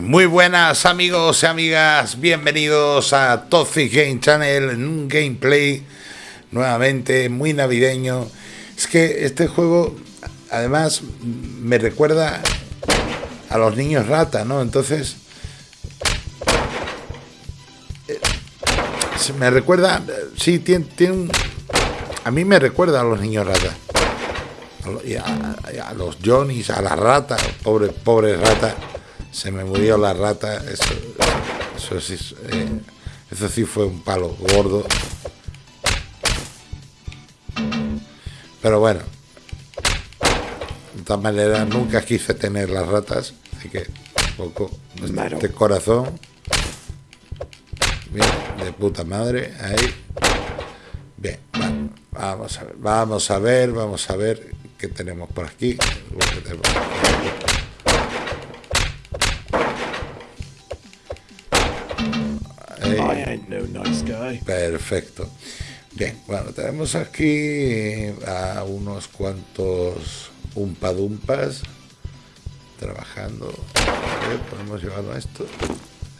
Muy buenas amigos y amigas, bienvenidos a Toxic Game Channel en un gameplay nuevamente muy navideño. Es que este juego además me recuerda a los niños rata, ¿no? Entonces eh, me recuerda, sí, tiene, un, a mí me recuerda a los niños rata. A, los Johnnies, a la rata, pobre, pobre rata se me murió la rata, eso, eso, sí, eh, eso sí fue un palo gordo. Pero bueno, de todas maneras nunca quise tener las ratas, así que poco de corazón. Bien, de puta madre, ahí. Bien, vamos a ver, vamos a ver, vamos a ver qué tenemos por aquí. Perfecto. Bien, bueno, tenemos aquí a unos cuantos umpadumpas trabajando. podemos llevar esto.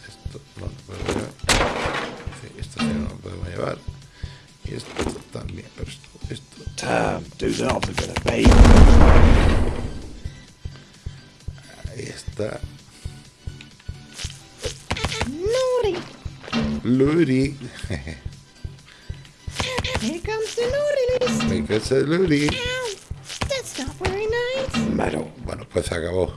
Esto no lo podemos llevar. Sí, esto sí no lo podemos llevar. Y esto también, pero esto. esto. Ahí está. Ludi. Here comes the Ludi. Here comes the Ludi. That's not very nice. Bueno, bueno, pues se acabó.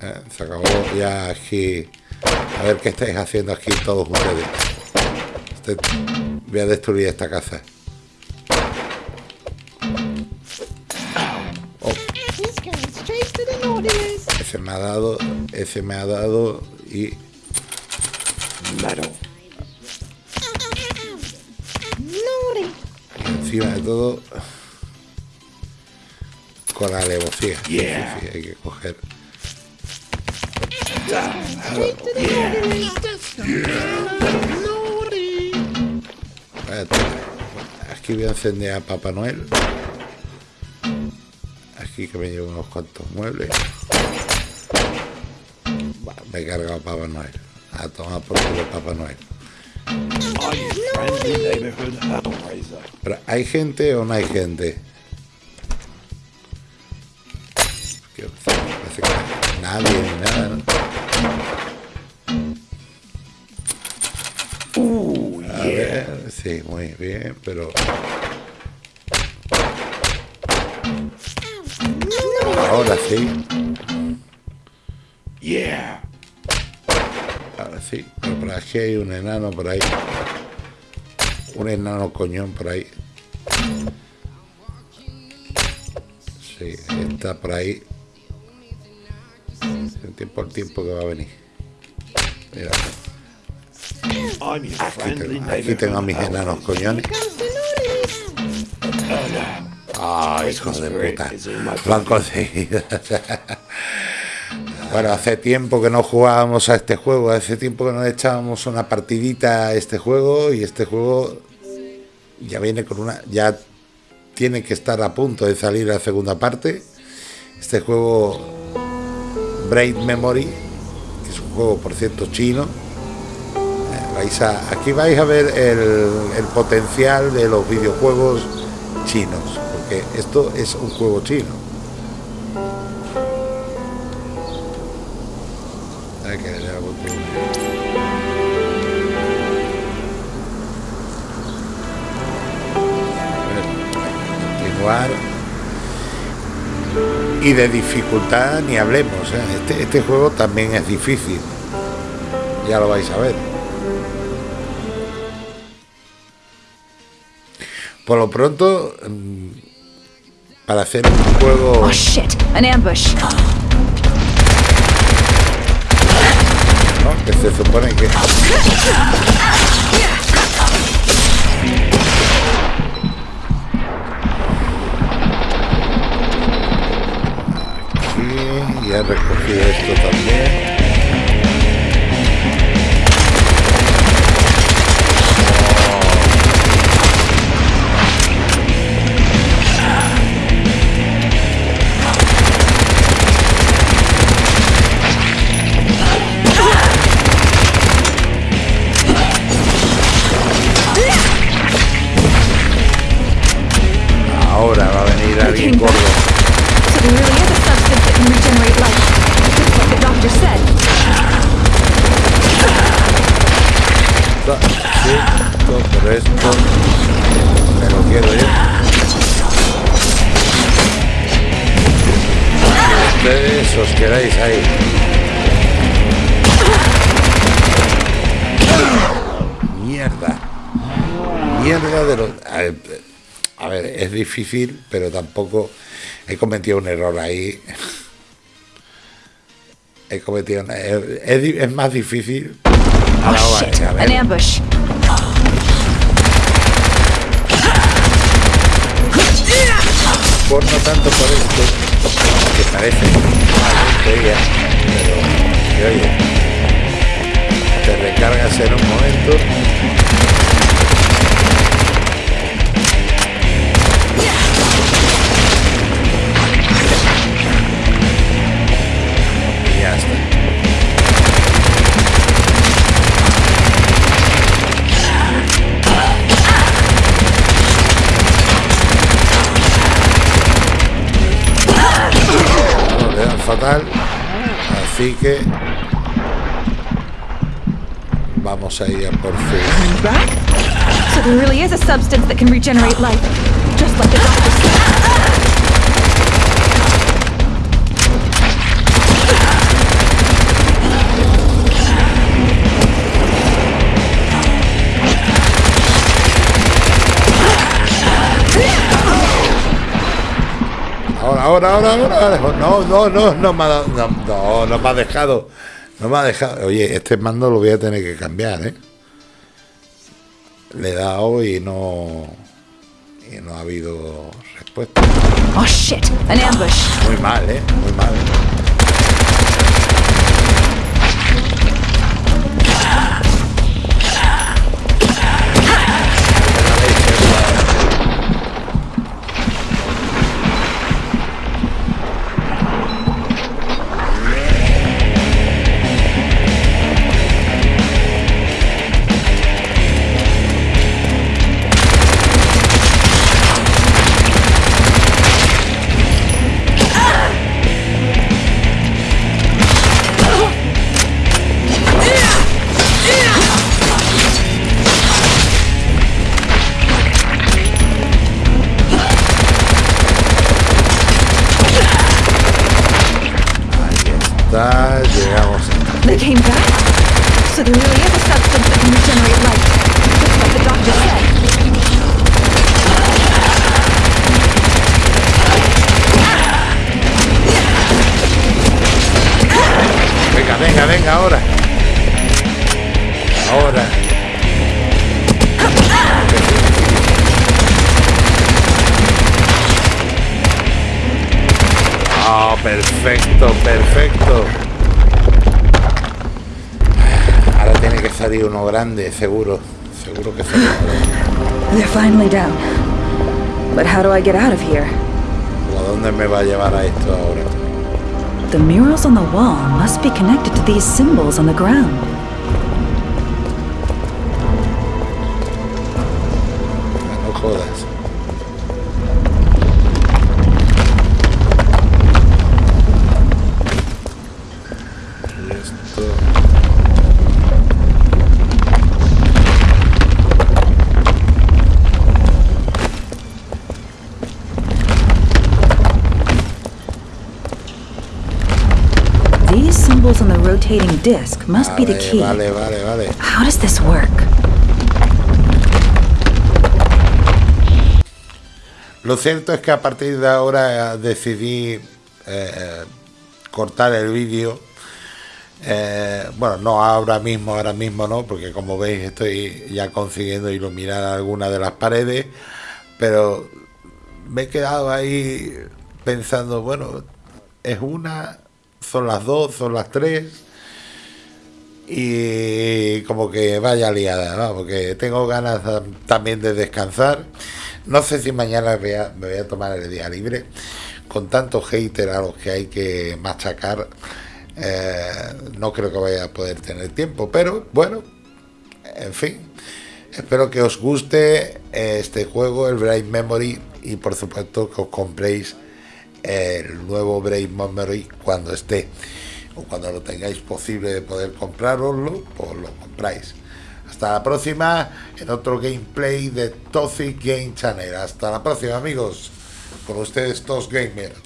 Eh, se acabó ya aquí. A ver qué estáis haciendo aquí todos ustedes. Este, voy a destruir esta casa. Oh. Ese me ha dado, ese me ha dado y y encima de todo, con la alevosía. Yeah. hay que coger. Aquí voy a encender a Papá Noel. Aquí que me llevo unos cuantos muebles. me he cargado a Papá Noel. A tomar por culo Papá Noel. Pero ¿hay gente o no hay gente? Parece que nadie ni nada, ¿no? Uh, A ver, sí, muy bien, pero... Ahora sí. Yeah. Sí, pero por aquí hay un enano por ahí. Un enano coñón por ahí. Sí, está por ahí. El tiempo al tiempo que va a venir. Mira. Aquí tengo, aquí tengo a mis enanos coñones. Ay, hijos de puta. Lo han conseguido. Bueno, hace tiempo que no jugábamos a este juego, hace tiempo que no echábamos una partidita a este juego y este juego ya viene con una, ya tiene que estar a punto de salir la segunda parte. Este juego Brain Memory, que es un juego por cierto chino. Eh, vais a, aquí vais a ver el potencial de los videojuegos chinos, porque esto es un juego chino. Que le hago continuar y de dificultad ni hablemos ¿eh? este, este juego también es difícil. Ya lo vais a ver. Por lo pronto mm, para hacer un juego oh shit. An ambush que se supone que... Aquí, ya recogí esto también. está. Sí, esto, pero esto. Me lo quiero yo. Ustedes os quedáis ahí. Mierda. Mierda de los. A ver, es difícil, pero tampoco. He cometido un error ahí. He cometido. Es, es más difícil, Oh vale, shit! a ver. An ambush. por no tanto por esto, que parece una tontería, pero que oye, te recargas en un momento. Así que vamos a ir por? So there really is a substance that can regenerate life, just like the doctor said. Ahora, ahora, ahora. No, no, no, no me ha dado- no, no, no me ha dejado. No me ha dejado. Oye, este mando lo voy a tener que cambiar, ¿eh? Le he dado y no. Y no ha habido respuesta. Oh shit! An ambush. Muy mal, ¿eh? Muy mal. Like the doctor said. Venga, venga, venga, ahora. Ahora. Perfecto, perfecto. Ahora tiene que salir uno grande, seguro. Seguro que sale uno grande. They're finally down. But how do I get out of here? ¿O a dónde me va a llevar a esto ahora? The murals on the wall must be connected to these symbols on the ground. Rotating disc must be the Vale, key. vale, vale, vale. How does this work? Lo cierto es que a partir de ahora decidí eh, cortar el vídeo. Eh, bueno, no ahora mismo, ahora mismo no, porque como veis estoy ya consiguiendo iluminar algunas de las paredes, pero me he quedado ahí pensando, bueno, es una, son las dos, son las tres, y como que vaya liada, ¿no? porque tengo ganas tam- también de descansar. No sé si mañana me voy a tomar el día libre. Con tantos haters a los que hay que machacar, eh, no creo que vaya a poder tener tiempo. Pero bueno, en fin, espero que os guste este juego, el Brain Memory, y por supuesto que os compréis el nuevo Brain Memory cuando esté o cuando lo tengáis posible de poder comprároslo, pues lo compráis. Hasta la próxima en otro gameplay de Toxic Game Channel. Hasta la próxima amigos. Con ustedes Tos Gamer.